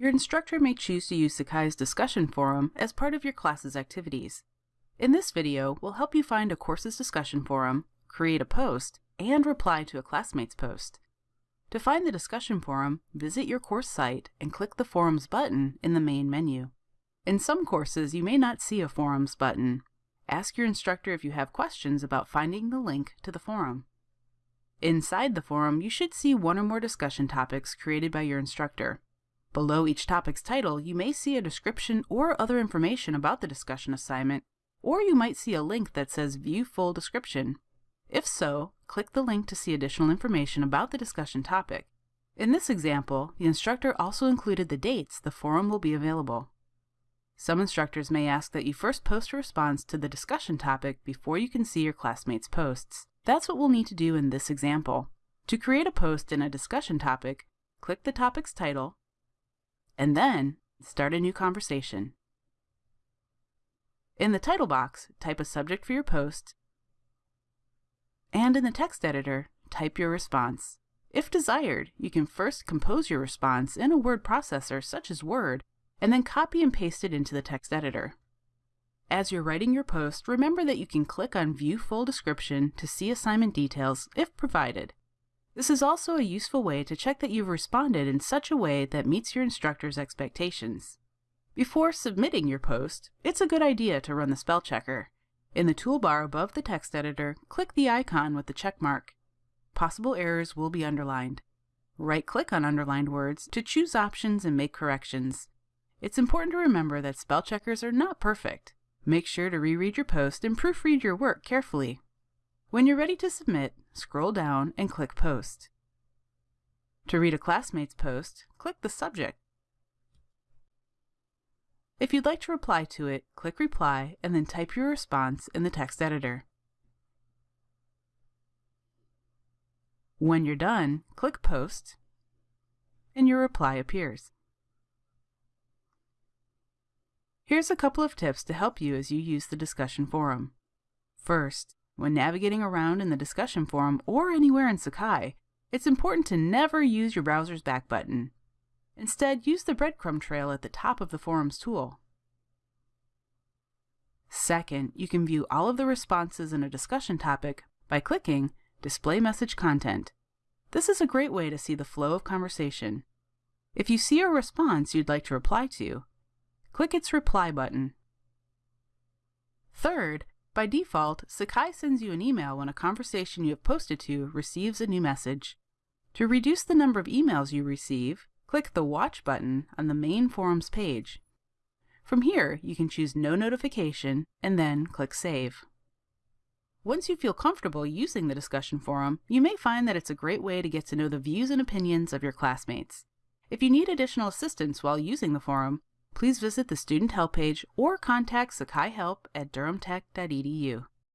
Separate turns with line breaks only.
Your instructor may choose to use Sakai's discussion forum as part of your class's activities. In this video, we'll help you find a course's discussion forum, create a post, and reply to a classmate's post. To find the discussion forum, visit your course site and click the Forums button in the main menu. In some courses, you may not see a Forums button. Ask your instructor if you have questions about finding the link to the forum. Inside the forum, you should see one or more discussion topics created by your instructor. Below each topic's title, you may see a description or other information about the discussion assignment, or you might see a link that says View Full Description. If so, click the link to see additional information about the discussion topic. In this example, the instructor also included the dates the forum will be available. Some instructors may ask that you first post a response to the discussion topic before you can see your classmates' posts. That's what we'll need to do in this example. To create a post in a discussion topic, click the topic's title, and then start a new conversation. In the title box, type a subject for your post, and in the text editor, type your response. If desired, you can first compose your response in a word processor such as Word, and then copy and paste it into the text editor. As you're writing your post, remember that you can click on View Full Description to see assignment details if provided. This is also a useful way to check that you've responded in such a way that meets your instructor's expectations. Before submitting your post, it's a good idea to run the spell checker. In the toolbar above the text editor, click the icon with the check mark. Possible errors will be underlined. Right-click on underlined words to choose options and make corrections. It's important to remember that spell checkers are not perfect. Make sure to reread your post and proofread your work carefully. When you're ready to submit, scroll down and click Post. To read a classmate's post, click the subject. If you'd like to reply to it, click Reply and then type your response in the text editor. When you're done, click Post, and your reply appears. Here's a couple of tips to help you as you use the discussion forum. First, when navigating around in the discussion forum or anywhere in Sakai, it's important to never use your browser's back button. Instead, use the breadcrumb trail at the top of the Forums tool. Second, you can view all of the responses in a discussion topic by clicking Display Message Content. This is a great way to see the flow of conversation. If you see a response you'd like to reply to, click its Reply button. Third, by default, Sakai sends you an email when a conversation you have posted to receives a new message. To reduce the number of emails you receive, click the Watch button on the main forums page. From here, you can choose No Notification and then click Save. Once you feel comfortable using the discussion forum, you may find that it's a great way to get to know the views and opinions of your classmates. If you need additional assistance while using the forum, please visit the student help page or contact Sakai Help at durhamtech.edu.